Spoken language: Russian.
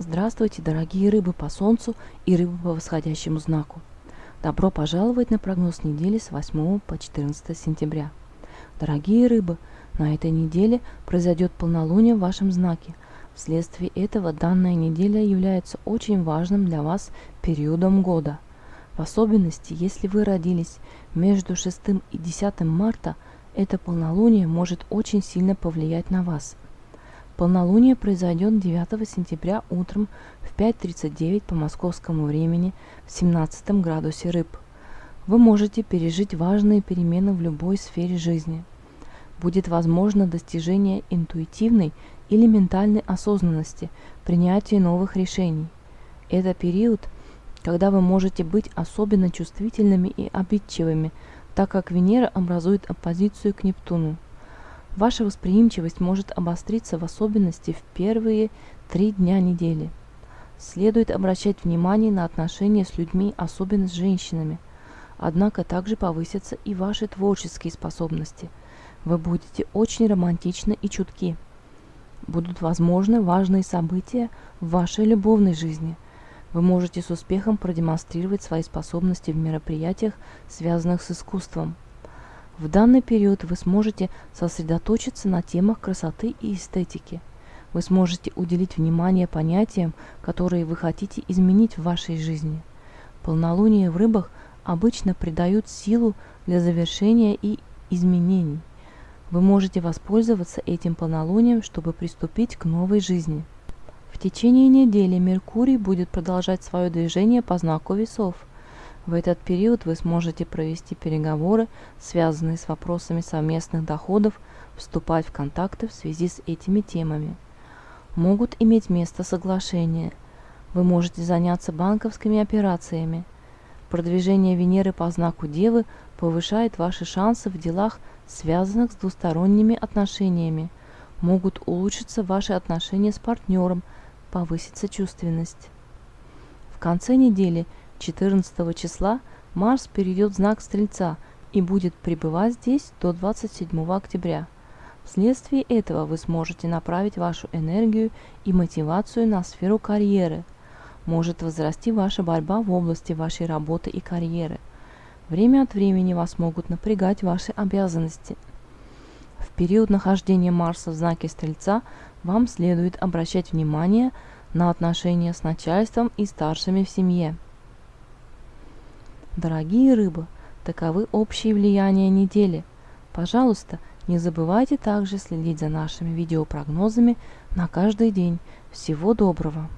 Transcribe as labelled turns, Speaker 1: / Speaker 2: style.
Speaker 1: Здравствуйте, дорогие рыбы по Солнцу и рыбы по восходящему знаку. Добро пожаловать на прогноз недели с 8 по 14 сентября. Дорогие рыбы, на этой неделе произойдет полнолуние в вашем знаке. Вследствие этого данная неделя является очень важным для вас периодом года. В особенности, если вы родились между 6 и 10 марта, это полнолуние может очень сильно повлиять на вас – Полнолуние произойдет 9 сентября утром в 5.39 по московскому времени в 17 градусе рыб. Вы можете пережить важные перемены в любой сфере жизни. Будет возможно достижение интуитивной или ментальной осознанности, принятие новых решений. Это период, когда вы можете быть особенно чувствительными и обидчивыми, так как Венера образует оппозицию к Нептуну. Ваша восприимчивость может обостриться в особенности в первые три дня недели. Следует обращать внимание на отношения с людьми, особенно с женщинами. Однако также повысятся и ваши творческие способности. Вы будете очень романтичны и чутки. Будут возможны важные события в вашей любовной жизни. Вы можете с успехом продемонстрировать свои способности в мероприятиях, связанных с искусством – в данный период вы сможете сосредоточиться на темах красоты и эстетики. Вы сможете уделить внимание понятиям, которые вы хотите изменить в вашей жизни. Полнолуние в рыбах обычно придают силу для завершения и изменений. Вы можете воспользоваться этим полнолунием, чтобы приступить к новой жизни. В течение недели Меркурий будет продолжать свое движение по знаку весов – в этот период вы сможете провести переговоры, связанные с вопросами совместных доходов, вступать в контакты в связи с этими темами. Могут иметь место соглашения. Вы можете заняться банковскими операциями. Продвижение Венеры по знаку Девы повышает ваши шансы в делах, связанных с двусторонними отношениями. Могут улучшиться ваши отношения с партнером, повысится чувственность. В конце недели – 14 числа Марс перейдет в знак Стрельца и будет пребывать здесь до 27 октября. Вследствие этого вы сможете направить вашу энергию и мотивацию на сферу карьеры. Может возрасти ваша борьба в области вашей работы и карьеры. Время от времени вас могут напрягать ваши обязанности. В период нахождения Марса в знаке Стрельца вам следует обращать внимание на отношения с начальством и старшими в семье. Дорогие рыбы, таковы общие влияния недели. Пожалуйста, не забывайте также следить за нашими видеопрогнозами на каждый день. Всего доброго!